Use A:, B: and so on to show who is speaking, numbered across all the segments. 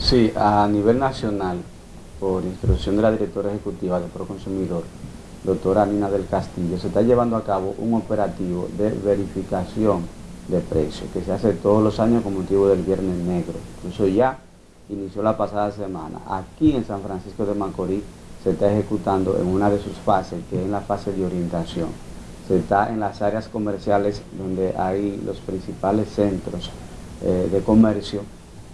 A: Sí, a nivel nacional, por instrucción de la directora ejecutiva de Proconsumidor, doctora Nina del Castillo, se está llevando a cabo un operativo de verificación de precios que se hace todos los años con motivo del Viernes Negro. Incluso ya inició la pasada semana. Aquí en San Francisco de Macorís se está ejecutando en una de sus fases, que es la fase de orientación. Se está en las áreas comerciales donde hay los principales centros eh, de comercio,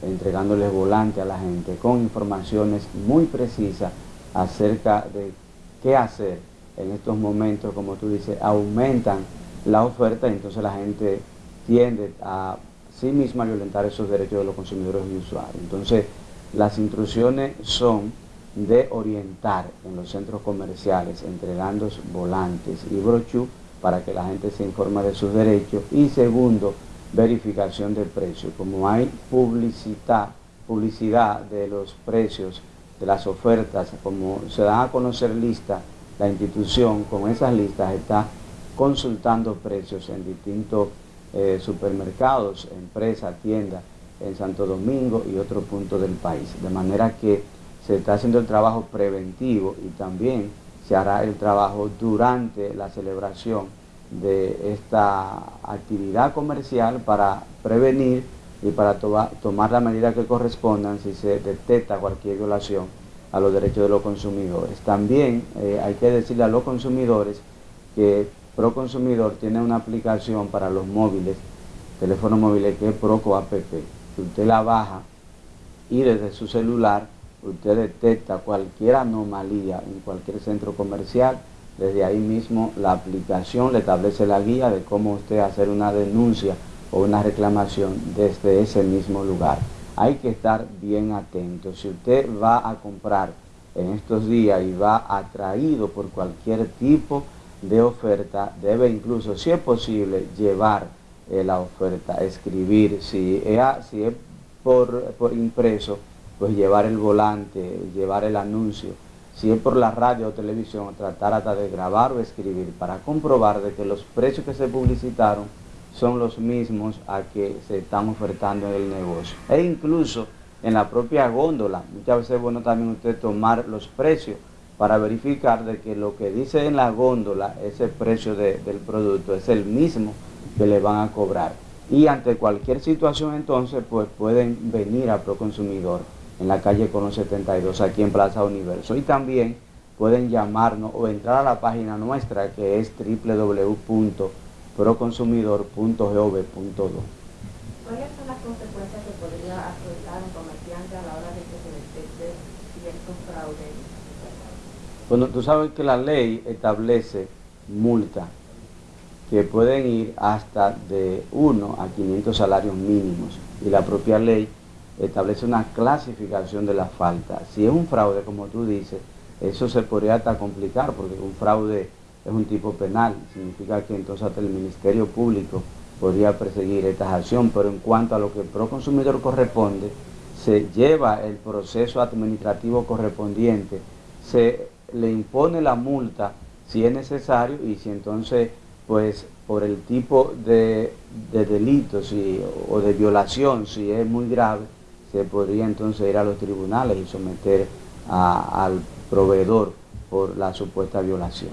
A: entregándoles volante a la gente con informaciones muy precisas acerca de qué hacer en estos momentos, como tú dices, aumentan la oferta y entonces la gente tiende a sí misma violentar esos derechos de los consumidores y usuarios. Entonces, las instrucciones son de orientar en los centros comerciales, entregando volantes y brochú para que la gente se informe de sus derechos. Y segundo, verificación de precios. Como hay publicidad, publicidad de los precios, de las ofertas, como se dan a conocer listas, la institución con esas listas está consultando precios en distintos eh, supermercados, empresas, tiendas en Santo Domingo y otros puntos del país. De manera que se está haciendo el trabajo preventivo y también se hará el trabajo durante la celebración de esta actividad comercial para prevenir y para tomar las medidas que correspondan si se detecta cualquier violación a los derechos de los consumidores. También eh, hay que decirle a los consumidores que Proconsumidor tiene una aplicación para los móviles, teléfonos móviles que es Proco App. Si usted la baja y desde su celular usted detecta cualquier anomalía en cualquier centro comercial, desde ahí mismo la aplicación le establece la guía de cómo usted hacer una denuncia o una reclamación desde ese mismo lugar. Hay que estar bien atento. Si usted va a comprar en estos días y va atraído por cualquier tipo de oferta, debe incluso, si es posible, llevar eh, la oferta, escribir, si es, si por, impreso, pues llevar el volante, llevar el anuncio, si es por la radio o televisión, tratar hasta de grabar o escribir para comprobar de que los precios que se publicitaron son los mismos a que se están ofertando en el negocio. E incluso en la propia góndola, muchas veces es bueno también usted tomar los precios para verificar de que lo que dice en la góndola, ese precio del producto, es el mismo que le van a cobrar. Y ante cualquier situación entonces, pues pueden venir a Proconsumidor en la calle Colón 72, aquí en Plaza Universo. Y también pueden llamarnos o entrar a la página nuestra que es www.proconsumidor.gov.do.
B: ¿Cuáles son las consecuencias que podría afrontar un comerciante a la hora de que se detecte ciertos fraudes
A: bueno, tú sabes que la ley establece multas que pueden ir hasta de 1 a 500 salarios mínimos y la propia ley establece una clasificación de la falta. Si es un fraude, como tú dices, eso se podría hasta complicar porque un fraude es un tipo penal, significa que entonces hasta el Ministerio Público podría perseguir esta acción, pero en cuanto a lo que el proconsumidor corresponde, se lleva el proceso administrativo correspondiente, se le impone la multa si es necesario y si entonces, pues por el tipo de, delito si, o de violación, si es muy grave, se podría entonces ir a los tribunales y someter al proveedor por la supuesta violación.